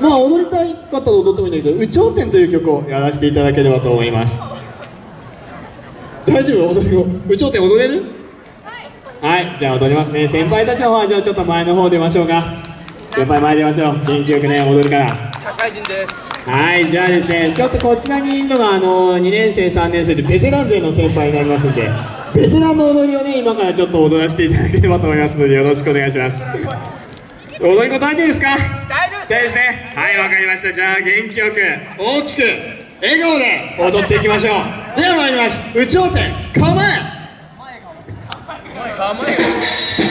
まあ踊りたい方と踊ってもいいんだけど「有頂天」という曲をやらせていただければと思います。大丈夫？踊り子有頂天踊れる？はい。じゃあ踊りますね。先輩たちの方はじゃあちょっと前の方出ましょうか。先輩前出ましょう。元気よくね踊るから。社会人です。はいじゃあですねちょっとこちらにいるのがあの2年生3年生でベテラン勢の先輩になりますんでベテランの踊りをね今からちょっと踊らせていただければと思いますのでよろしくお願いします。踊り子大丈夫ですか？大丈夫そうですね。はいわかりました。じゃあ元気よく大きく笑顔で踊っていきましょう。では参ります。有頂天構え。構え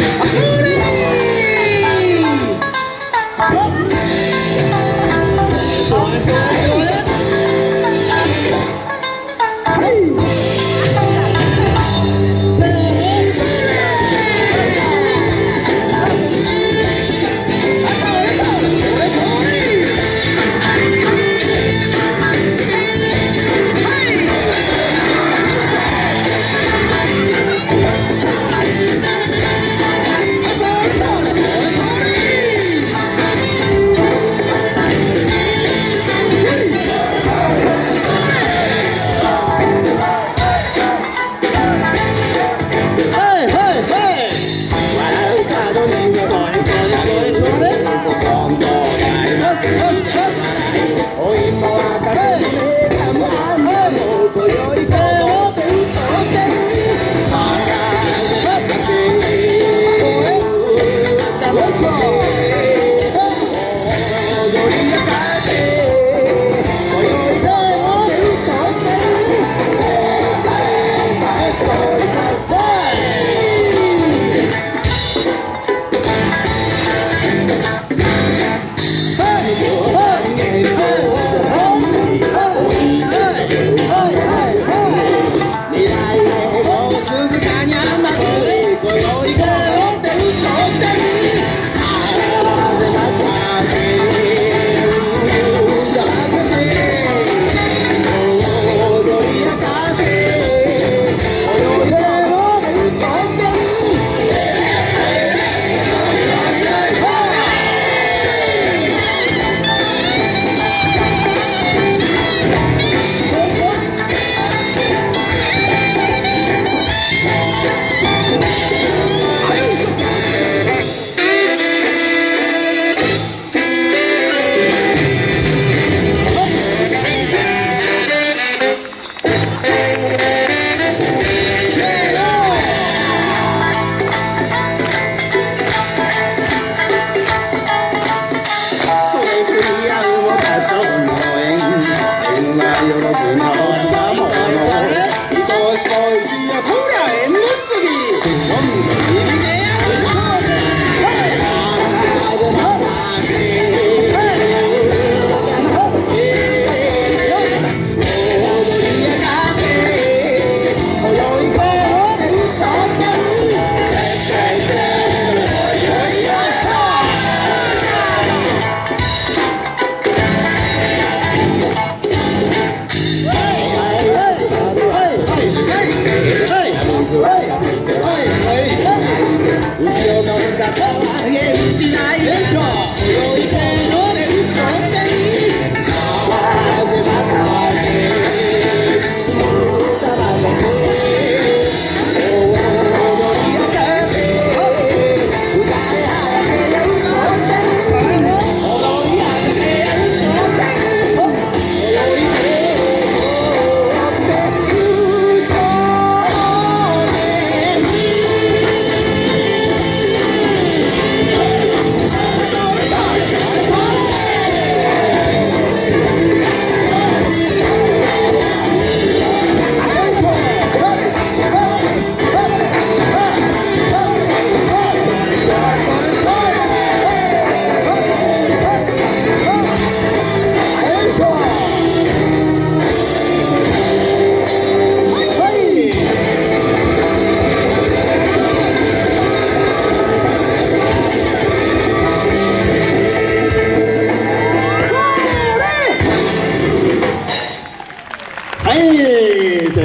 はい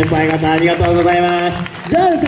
先輩方ありがとうございます。じゃあですね